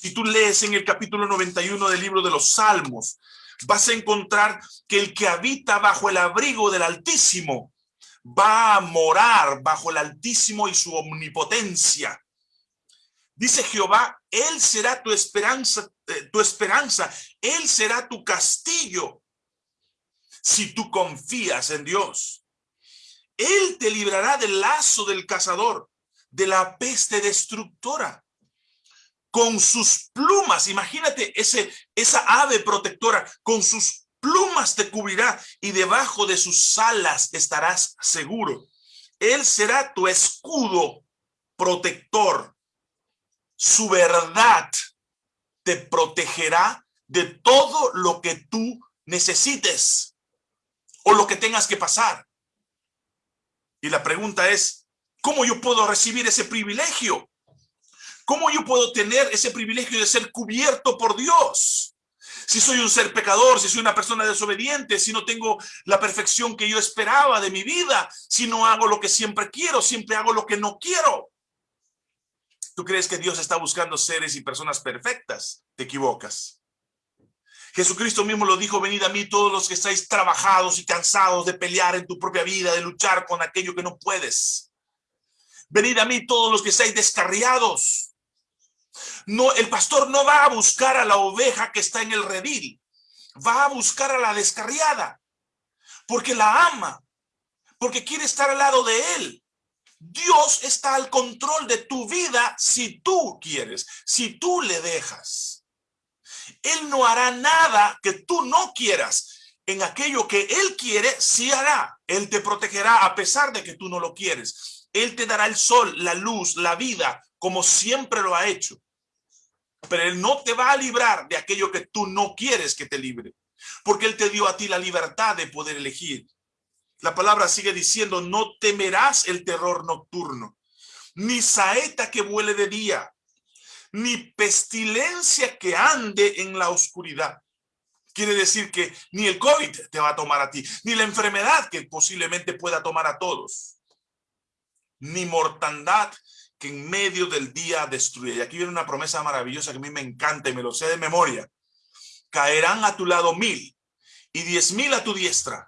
Si tú lees en el capítulo 91 del libro de los Salmos, vas a encontrar que el que habita bajo el abrigo del Altísimo va a morar bajo el Altísimo y su omnipotencia. Dice Jehová, Él será tu esperanza, eh, tu esperanza, Él será tu castillo si tú confías en Dios. Él te librará del lazo del cazador, de la peste destructora. Con sus plumas, imagínate ese, esa ave protectora, con sus plumas te cubrirá y debajo de sus alas estarás seguro. Él será tu escudo protector. Su verdad te protegerá de todo lo que tú necesites o lo que tengas que pasar. Y la pregunta es, ¿cómo yo puedo recibir ese privilegio? ¿Cómo yo puedo tener ese privilegio de ser cubierto por Dios? Si soy un ser pecador, si soy una persona desobediente, si no tengo la perfección que yo esperaba de mi vida, si no hago lo que siempre quiero, siempre hago lo que no quiero. ¿Tú crees que Dios está buscando seres y personas perfectas? Te equivocas. Jesucristo mismo lo dijo, venid a mí todos los que estáis trabajados y cansados de pelear en tu propia vida, de luchar con aquello que no puedes. Venid a mí todos los que estáis descarriados. No, el pastor no va a buscar a la oveja que está en el redil, va a buscar a la descarriada, porque la ama, porque quiere estar al lado de él. Dios está al control de tu vida si tú quieres, si tú le dejas. Él no hará nada que tú no quieras. En aquello que Él quiere, sí hará. Él te protegerá a pesar de que tú no lo quieres. Él te dará el sol, la luz, la vida, como siempre lo ha hecho. Pero Él no te va a librar de aquello que tú no quieres que te libre. Porque Él te dio a ti la libertad de poder elegir. La palabra sigue diciendo, no temerás el terror nocturno, ni saeta que vuele de día, ni pestilencia que ande en la oscuridad. Quiere decir que ni el COVID te va a tomar a ti, ni la enfermedad que posiblemente pueda tomar a todos, ni mortandad que en medio del día destruye. Y aquí viene una promesa maravillosa que a mí me encanta y me lo sé de memoria. Caerán a tu lado mil y diez mil a tu diestra,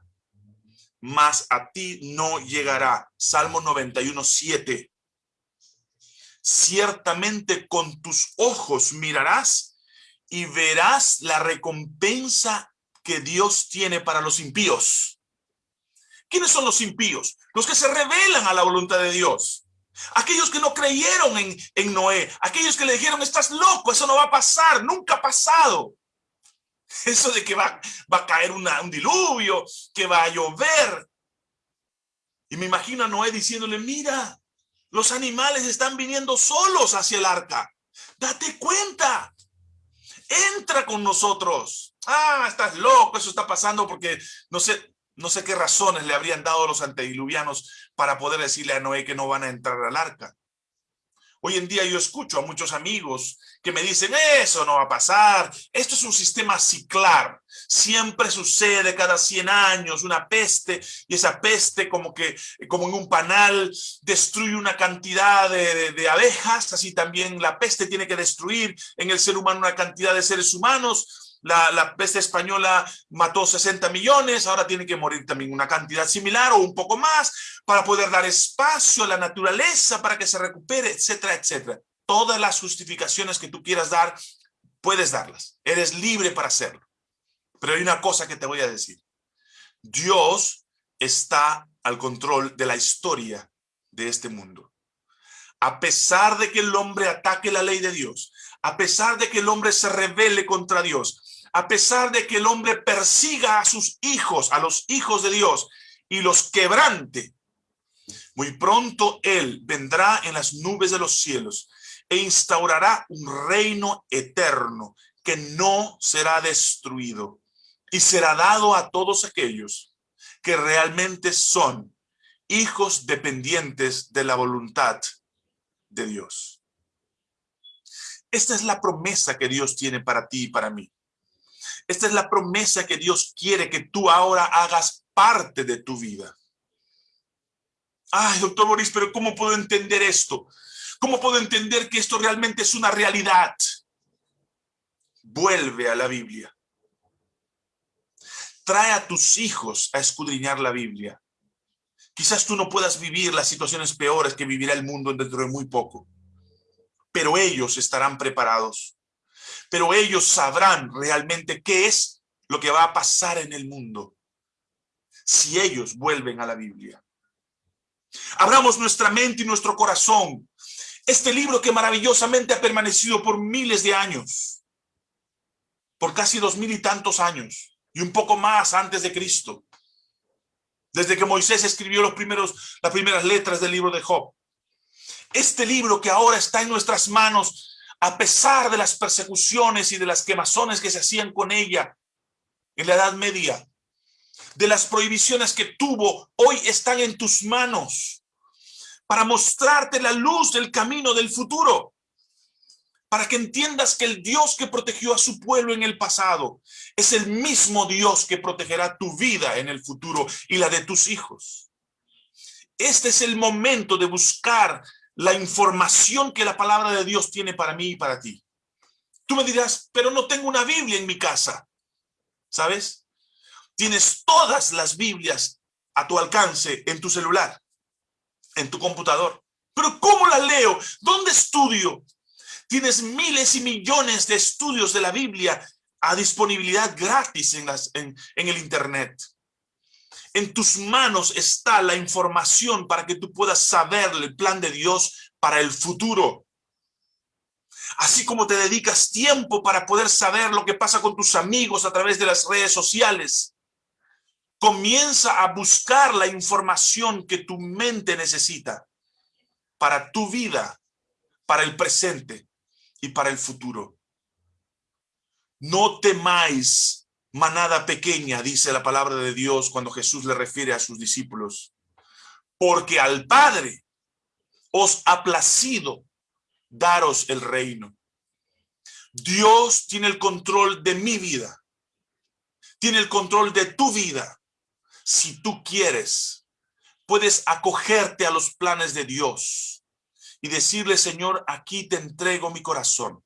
mas a ti no llegará. Salmo 91, 7 ciertamente con tus ojos mirarás y verás la recompensa que Dios tiene para los impíos. ¿Quiénes son los impíos? Los que se rebelan a la voluntad de Dios. Aquellos que no creyeron en, en Noé. Aquellos que le dijeron, estás loco, eso no va a pasar, nunca ha pasado. Eso de que va, va a caer un diluvio, que va a llover. Y me imagino a Noé diciéndole, mira, los animales están viniendo solos hacia el arca. Date cuenta. Entra con nosotros. Ah, estás loco, eso está pasando porque no sé, no sé qué razones le habrían dado los antediluvianos para poder decirle a Noé que no van a entrar al arca. Hoy en día yo escucho a muchos amigos que me dicen, eso no va a pasar, esto es un sistema ciclar, siempre sucede cada 100 años una peste y esa peste como que, como en un panal, destruye una cantidad de, de abejas, así también la peste tiene que destruir en el ser humano una cantidad de seres humanos, la, la, peste española mató 60 millones, ahora tiene que morir también una cantidad similar o un poco más para poder dar espacio a la naturaleza para que se recupere, etcétera, etcétera. Todas las justificaciones que tú quieras dar, puedes darlas. Eres libre para hacerlo. Pero hay una cosa que te voy a decir. Dios está al control de la historia de este mundo. A pesar de que el hombre ataque la ley de Dios, a pesar de que el hombre se rebele contra Dios, a pesar de que el hombre persiga a sus hijos, a los hijos de Dios, y los quebrante, muy pronto Él vendrá en las nubes de los cielos e instaurará un reino eterno que no será destruido y será dado a todos aquellos que realmente son hijos dependientes de la voluntad de Dios. Esta es la promesa que Dios tiene para ti y para mí. Esta es la promesa que Dios quiere que tú ahora hagas parte de tu vida. Ay, doctor Boris, pero ¿cómo puedo entender esto? ¿Cómo puedo entender que esto realmente es una realidad? Vuelve a la Biblia. Trae a tus hijos a escudriñar la Biblia. Quizás tú no puedas vivir las situaciones peores que vivirá el mundo dentro de muy poco. Pero ellos estarán preparados. Pero ellos sabrán realmente qué es lo que va a pasar en el mundo si ellos vuelven a la Biblia. Abramos nuestra mente y nuestro corazón. Este libro que maravillosamente ha permanecido por miles de años, por casi dos mil y tantos años, y un poco más antes de Cristo, desde que Moisés escribió los primeros, las primeras letras del libro de Job. Este libro que ahora está en nuestras manos, a pesar de las persecuciones y de las quemazones que se hacían con ella en la Edad Media, de las prohibiciones que tuvo, hoy están en tus manos para mostrarte la luz del camino del futuro, para que entiendas que el Dios que protegió a su pueblo en el pasado es el mismo Dios que protegerá tu vida en el futuro y la de tus hijos. Este es el momento de buscar la información que la palabra de Dios tiene para mí y para ti. Tú me dirás, pero no tengo una Biblia en mi casa. ¿Sabes? Tienes todas las Biblias a tu alcance en tu celular, en tu computador. Pero ¿cómo la leo? ¿Dónde estudio? Tienes miles y millones de estudios de la Biblia a disponibilidad gratis en, las, en, en el Internet. En tus manos está la información para que tú puedas saber el plan de Dios para el futuro. Así como te dedicas tiempo para poder saber lo que pasa con tus amigos a través de las redes sociales. Comienza a buscar la información que tu mente necesita para tu vida, para el presente y para el futuro. No temáis manada pequeña, dice la palabra de Dios cuando Jesús le refiere a sus discípulos, porque al Padre os ha placido daros el reino. Dios tiene el control de mi vida, tiene el control de tu vida si tú quieres, puedes acogerte a los planes de Dios y decirle, Señor, aquí te entrego mi corazón.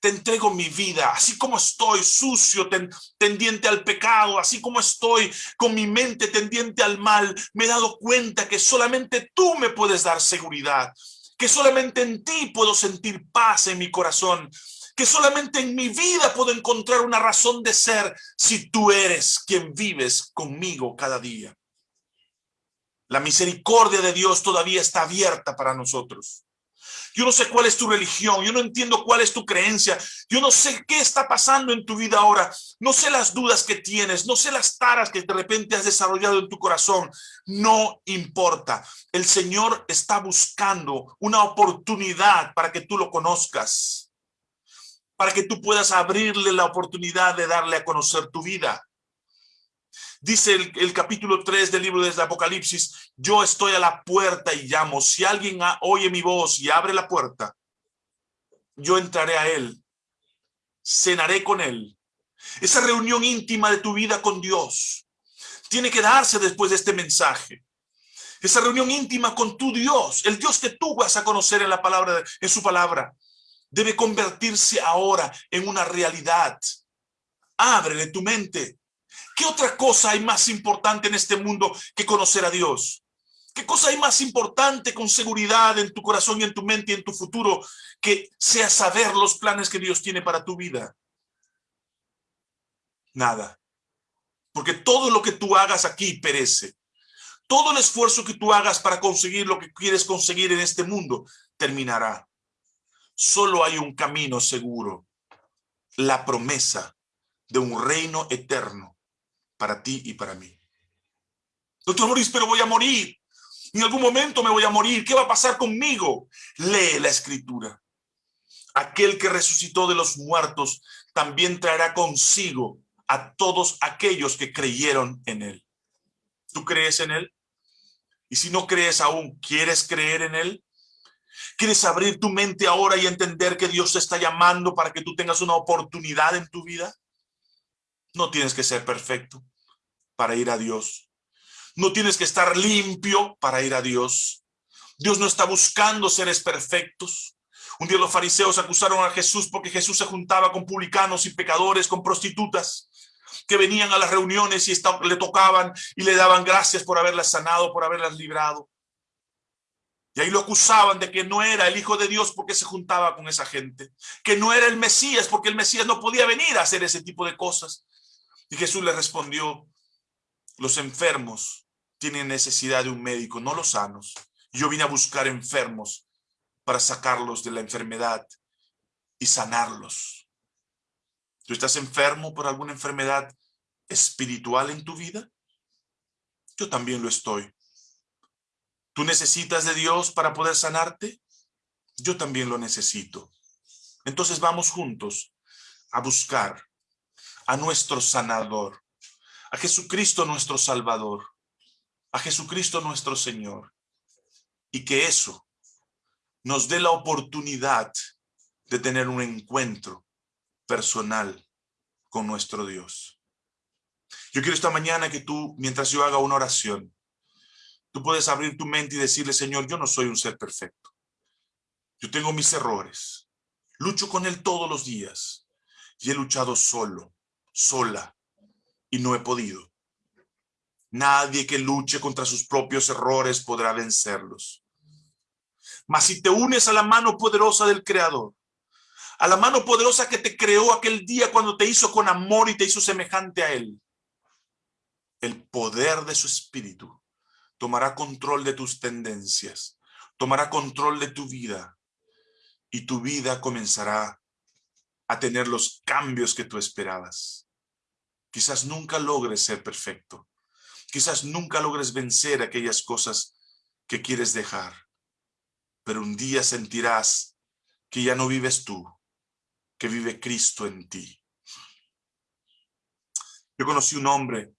Te entrego mi vida, así como estoy sucio, tendiente al pecado, así como estoy con mi mente tendiente al mal, me he dado cuenta que solamente tú me puedes dar seguridad, que solamente en ti puedo sentir paz en mi corazón, que solamente en mi vida puedo encontrar una razón de ser si tú eres quien vives conmigo cada día. La misericordia de Dios todavía está abierta para nosotros. Yo no sé cuál es tu religión, yo no entiendo cuál es tu creencia, yo no sé qué está pasando en tu vida ahora, no sé las dudas que tienes, no sé las taras que de repente has desarrollado en tu corazón, no importa. El Señor está buscando una oportunidad para que tú lo conozcas para que tú puedas abrirle la oportunidad de darle a conocer tu vida. Dice el, capítulo 3 del libro de Apocalipsis, yo estoy a la puerta y llamo. Si alguien oye mi voz y abre la puerta, yo entraré a él, cenaré con él. Esa reunión íntima de tu vida con Dios tiene que darse después de este mensaje. Esa reunión íntima con tu Dios, el Dios que tú vas a conocer en la palabra, en su palabra debe convertirse ahora en una realidad. Ábrele tu mente. ¿Qué otra cosa hay más importante en este mundo que conocer a Dios? ¿Qué cosa hay más importante con seguridad en tu corazón y en tu mente y en tu futuro que sea saber los planes que Dios tiene para tu vida? Nada. Porque todo lo que tú hagas aquí perece. Todo el esfuerzo que tú hagas para conseguir lo que quieres conseguir en este mundo terminará. Solo hay un camino seguro. La promesa de un reino eterno para ti y para mí. Doctor Moris, pero voy a morir. En algún momento me voy a morir. ¿Qué va a pasar conmigo? Lee la escritura. Aquel que resucitó de los muertos también traerá consigo a todos aquellos que creyeron en él. ¿Tú crees en él? Y si no crees aún, ¿quieres creer en él? ¿Quieres abrir tu mente ahora y entender que Dios te está llamando para que tú tengas una oportunidad en tu vida? No tienes que ser perfecto para ir a Dios. No tienes que estar limpio para ir a Dios. Dios no está buscando seres perfectos. Un día los fariseos acusaron a Jesús porque Jesús se juntaba con publicanos y pecadores, con prostitutas, que venían a las reuniones y le tocaban y le daban gracias por haberlas sanado, por haberlas librado. Y ahí lo acusaban de que no era el Hijo de Dios porque se juntaba con esa gente, que no era el Mesías porque el Mesías no podía venir a hacer ese tipo de cosas. Y Jesús le respondió, los enfermos tienen necesidad de un médico, no los sanos. Yo vine a buscar enfermos para sacarlos de la enfermedad y sanarlos. ¿Tú estás enfermo por alguna enfermedad espiritual en tu vida? Yo también lo estoy. ¿Tú necesitas de Dios para poder sanarte? Yo también lo necesito. Entonces vamos juntos a buscar a nuestro sanador, a Jesucristo nuestro Salvador, a Jesucristo nuestro Señor. Y que eso nos dé la oportunidad de tener un encuentro personal con nuestro Dios. Yo quiero esta mañana que tú, mientras yo haga una oración, tú puedes abrir tu mente y decirle, Señor, yo no soy un ser perfecto. Yo tengo mis errores. Lucho con Él todos los días. Y he luchado solo sola y no he podido. Nadie que luche contra sus propios errores podrá vencerlos. Mas si te unes a la mano poderosa del Creador, a la mano poderosa que te creó aquel día cuando te hizo con amor y te hizo semejante a Él, el poder de su espíritu tomará control de tus tendencias, tomará control de tu vida y tu vida comenzará a tener los cambios que tú esperabas. Quizás nunca logres ser perfecto. Quizás nunca logres vencer aquellas cosas que quieres dejar. Pero un día sentirás que ya no vives tú, que vive Cristo en ti. Yo conocí un hombre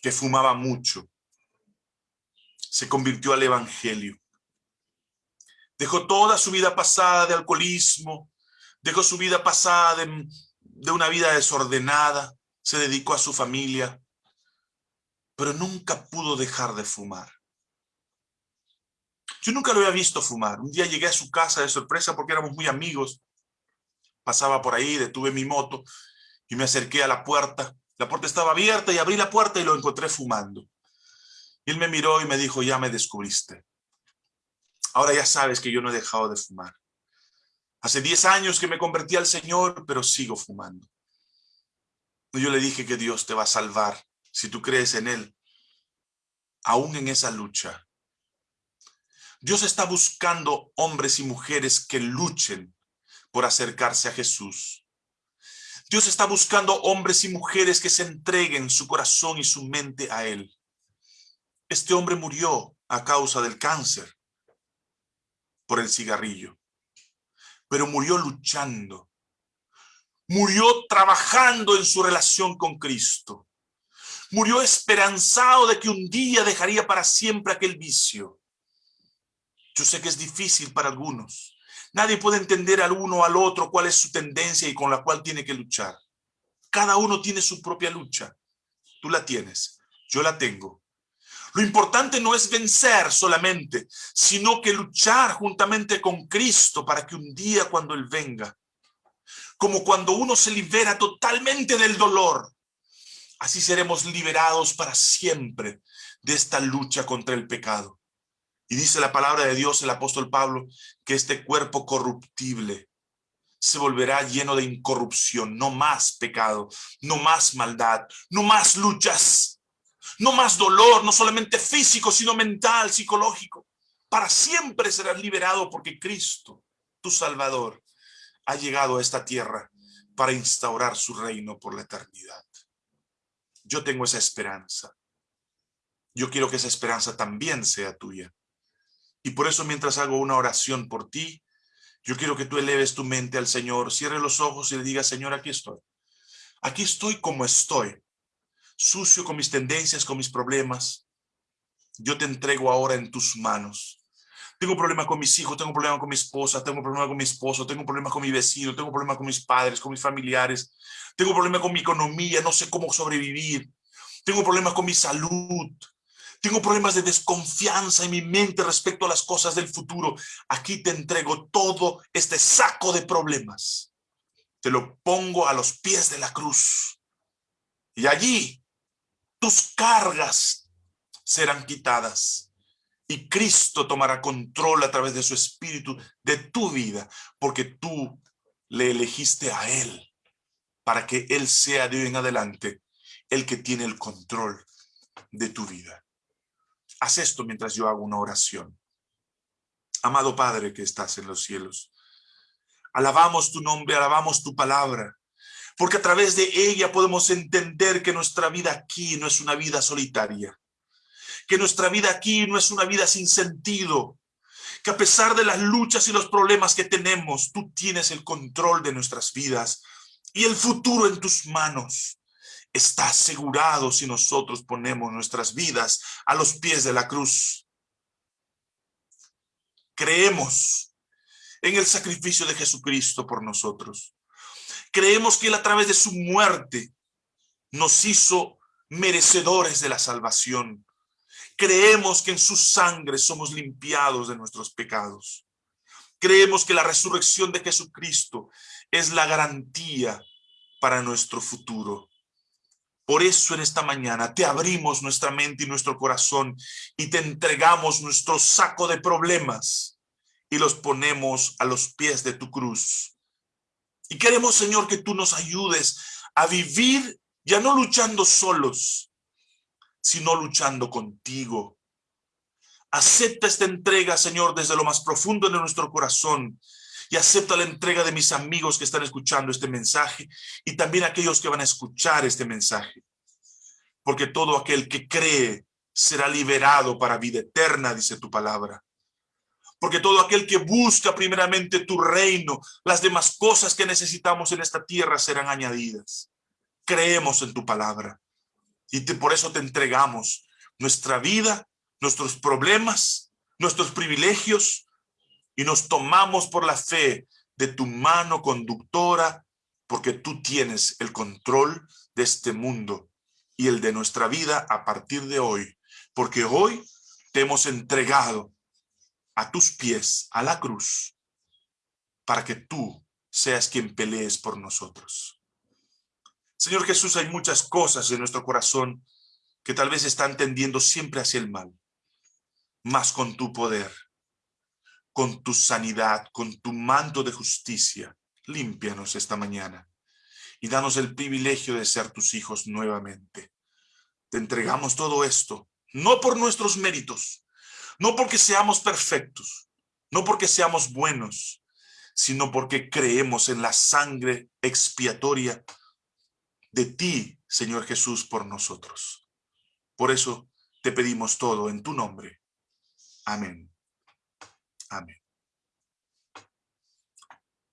que fumaba mucho. Se convirtió al evangelio. Dejó toda su vida pasada de alcoholismo, dejó su vida pasada de, de una vida desordenada, se dedicó a su familia, pero nunca pudo dejar de fumar. Yo nunca lo había visto fumar. Un día llegué a su casa de sorpresa porque éramos muy amigos. Pasaba por ahí, detuve mi moto y me acerqué a la puerta. La puerta estaba abierta y abrí la puerta y lo encontré fumando. Él me miró y me dijo, ya me descubriste. Ahora ya sabes que yo no he dejado de fumar. Hace 10 años que me convertí al Señor, pero sigo fumando. Yo le dije que Dios te va a salvar si tú crees en Él, aún en esa lucha. Dios está buscando hombres y mujeres que luchen por acercarse a Jesús. Dios está buscando hombres y mujeres que se entreguen su corazón y su mente a Él. Este hombre murió a causa del cáncer por el cigarrillo pero murió luchando. Murió trabajando en su relación con Cristo. Murió esperanzado de que un día dejaría para siempre aquel vicio. Yo sé que es difícil para algunos. Nadie puede entender al uno o al otro cuál es su tendencia y con la cual tiene que luchar. Cada uno tiene su propia lucha. Tú la tienes, yo la tengo. Lo importante no es vencer solamente, sino que luchar juntamente con Cristo para que un día cuando Él venga, como cuando uno se libera totalmente del dolor, así seremos liberados para siempre de esta lucha contra el pecado. Y dice la palabra de Dios, el apóstol Pablo, que este cuerpo corruptible se volverá lleno de incorrupción, no más pecado, no más maldad, no más luchas, no más dolor, no solamente físico, sino mental, psicológico. Para siempre serás liberado porque Cristo, tu Salvador, ha llegado a esta tierra para instaurar su reino por la eternidad. Yo tengo esa esperanza. Yo quiero que esa esperanza también sea tuya. Y por eso mientras hago una oración por ti, yo quiero que tú eleves tu mente al Señor, cierre los ojos y le digas, Señor, aquí estoy. Aquí estoy como estoy, sucio con mis tendencias, con mis problemas. Yo te entrego ahora en tus manos. Tengo problemas con mis hijos, tengo problemas con mi esposa, tengo problemas con mi esposo, tengo problemas con mi vecino, tengo problemas con mis padres, con mis familiares, tengo problemas con mi economía, no sé cómo sobrevivir, tengo problemas con mi salud, tengo problemas de desconfianza en mi mente respecto a las cosas del futuro. Aquí te entrego todo este saco de problemas. Te lo pongo a los pies de la cruz. Y allí tus cargas serán quitadas y Cristo tomará control a través de su espíritu de tu vida, porque tú le elegiste a Él para que Él sea de hoy en adelante el que tiene el control de tu vida. Haz esto mientras yo hago una oración. Amado Padre que estás en los cielos, alabamos tu nombre, alabamos tu palabra, porque a través de ella podemos entender que nuestra vida aquí no es una vida solitaria, que nuestra vida aquí no es una vida sin sentido, que a pesar de las luchas y los problemas que tenemos, tú tienes el control de nuestras vidas y el futuro en tus manos. Está asegurado si nosotros ponemos nuestras vidas a los pies de la cruz. Creemos en el sacrificio de Jesucristo por nosotros. Creemos que Él a través de su muerte nos hizo merecedores de la salvación. Creemos que en su sangre somos limpiados de nuestros pecados. Creemos que la resurrección de Jesucristo es la garantía para nuestro futuro. Por eso en esta mañana te abrimos nuestra mente y nuestro corazón y te entregamos nuestro saco de problemas y los ponemos a los pies de tu cruz. Y queremos, Señor, que tú nos ayudes a vivir ya no luchando solos, sino luchando contigo. Acepta esta entrega, Señor, desde lo más profundo de nuestro corazón y acepta la entrega de mis amigos que están escuchando este mensaje y también aquellos que van a escuchar este mensaje. Porque todo aquel que cree será liberado para vida eterna, dice tu palabra. Porque todo aquel que busca primeramente tu reino, las demás cosas que necesitamos en esta tierra serán añadidas. Creemos en tu palabra. Y por eso te entregamos nuestra vida, nuestros problemas, nuestros privilegios, y nos tomamos por la fe de tu mano conductora, porque tú tienes el control de este mundo y el de nuestra vida a partir de hoy, porque hoy te hemos entregado a tus pies, a la cruz, para que tú seas quien pelees por nosotros. Señor Jesús, hay muchas cosas en nuestro corazón que tal vez están tendiendo siempre hacia el mal, más con tu poder, con tu sanidad, con tu manto de justicia, límpianos esta mañana y danos el privilegio de ser tus hijos nuevamente. Te entregamos todo esto, no por nuestros méritos, no porque seamos perfectos, no porque seamos buenos, sino porque creemos en la sangre expiatoria de ti, Señor Jesús, por nosotros. Por eso te pedimos todo en tu nombre. Amén. Amén.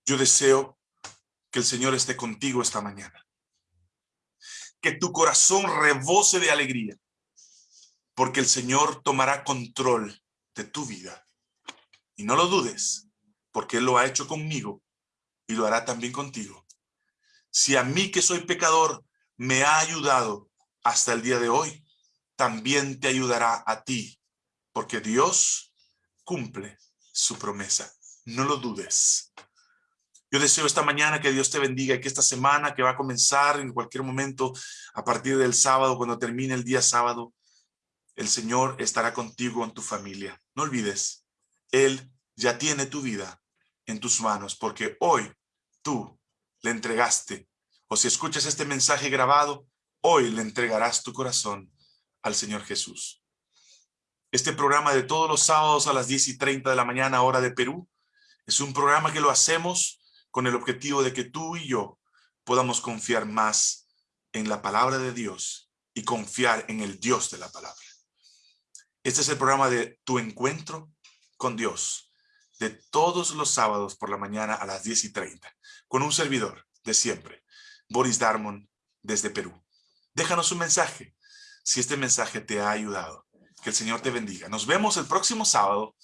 Yo deseo que el Señor esté contigo esta mañana. Que tu corazón rebose de alegría, porque el Señor tomará control de tu vida. Y no lo dudes, porque Él lo ha hecho conmigo y lo hará también contigo. Si a mí que soy pecador me ha ayudado hasta el día de hoy, también te ayudará a ti, porque Dios cumple su promesa. No lo dudes. Yo deseo esta mañana que Dios te bendiga y que esta semana que va a comenzar en cualquier momento, a partir del sábado, cuando termine el día sábado, el Señor estará contigo en tu familia. No olvides, Él ya tiene tu vida en tus manos, porque hoy tú le entregaste, o si escuchas este mensaje grabado, hoy le entregarás tu corazón al Señor Jesús. Este programa de todos los sábados a las 10 y 30 de la mañana, hora de Perú, es un programa que lo hacemos con el objetivo de que tú y yo podamos confiar más en la palabra de Dios y confiar en el Dios de la palabra. Este es el programa de Tu Encuentro con Dios, de todos los sábados por la mañana a las 10 y 30, con un servidor de siempre, Boris Darmon, desde Perú. Déjanos un mensaje, si este mensaje te ha ayudado. Que el Señor te bendiga. Nos vemos el próximo sábado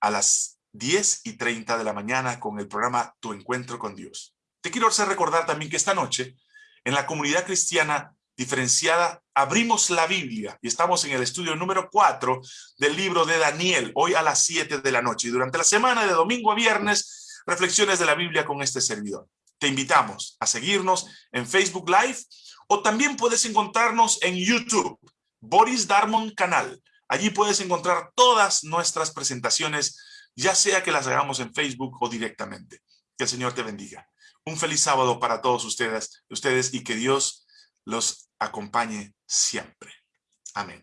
a las 10 y 30 de la mañana con el programa Tu Encuentro con Dios. Te quiero hacer recordar también que esta noche, en la comunidad cristiana diferenciada, abrimos la Biblia y estamos en el estudio número 4 del libro de Daniel, hoy a las 7 de la noche. Durante la semana de domingo a viernes, reflexiones de la Biblia con este servidor. Te invitamos a seguirnos en Facebook Live o también puedes encontrarnos en YouTube, Boris Darmon Canal. Allí puedes encontrar todas nuestras presentaciones ya sea que las hagamos en Facebook o directamente. Que el Señor te bendiga. Un feliz sábado para todos ustedes, ustedes y que Dios los acompañe siempre. Amén.